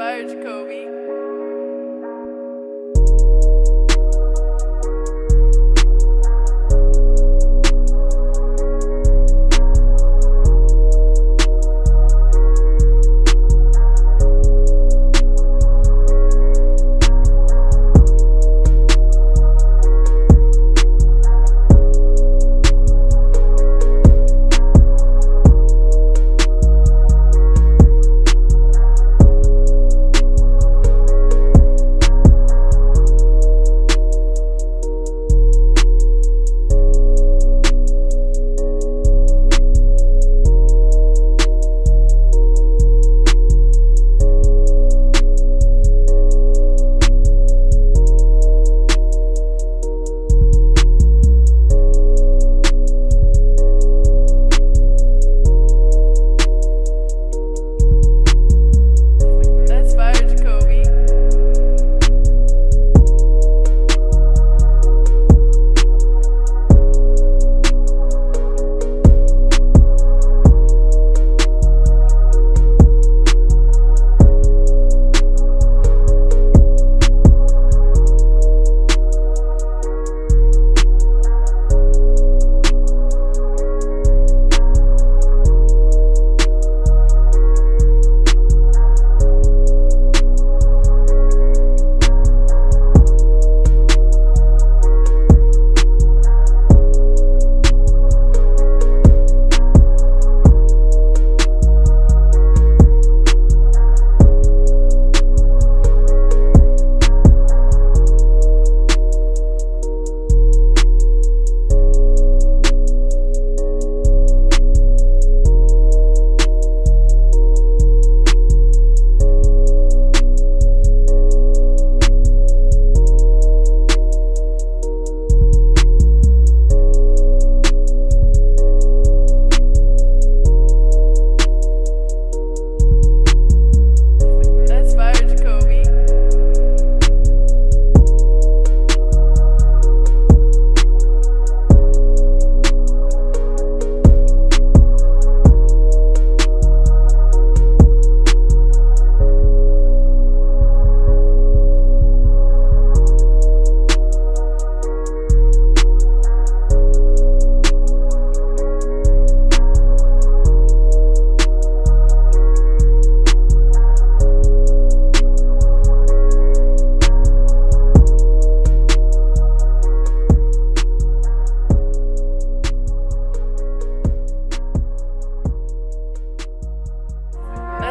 inspired, Jacoby.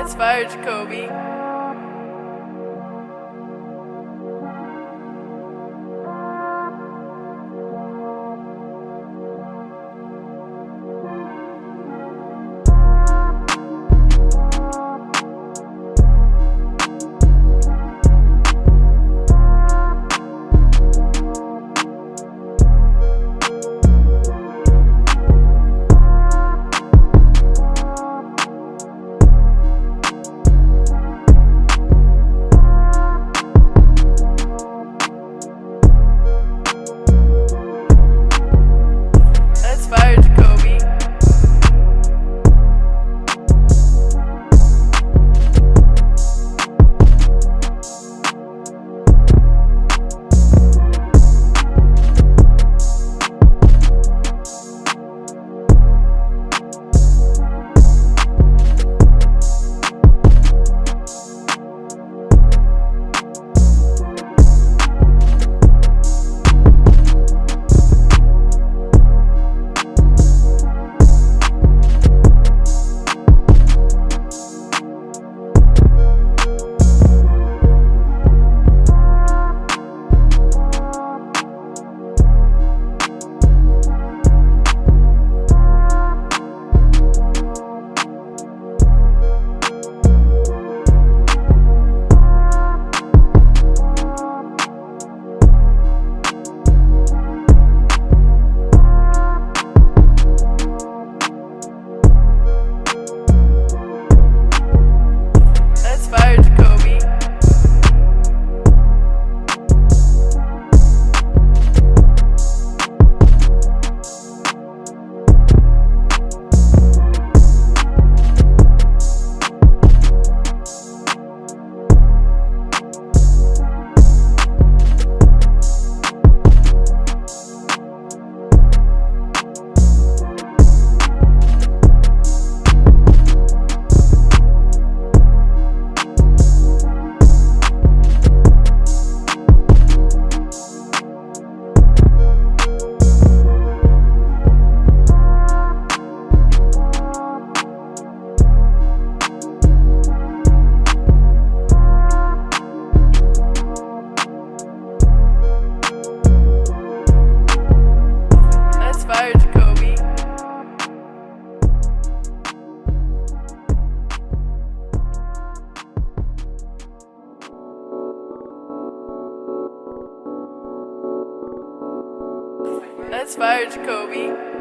inspired Jacoby. Jacoby.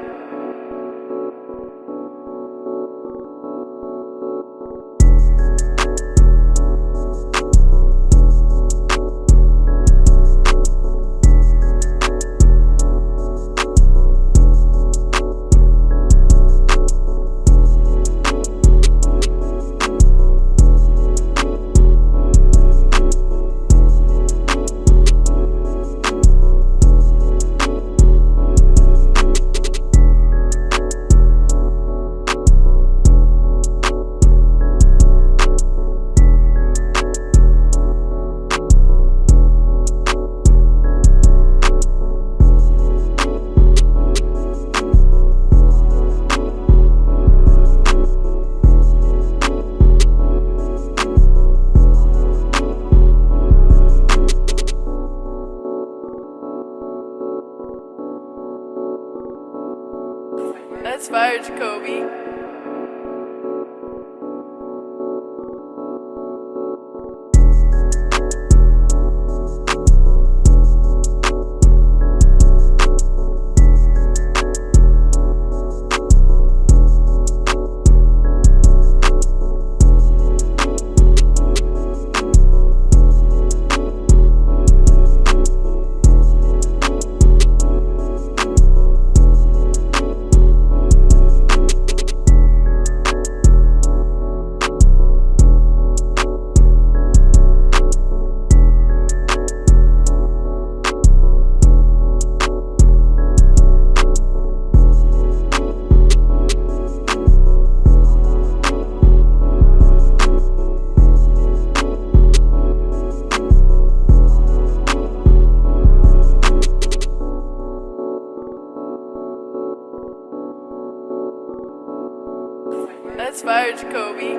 Jacoby.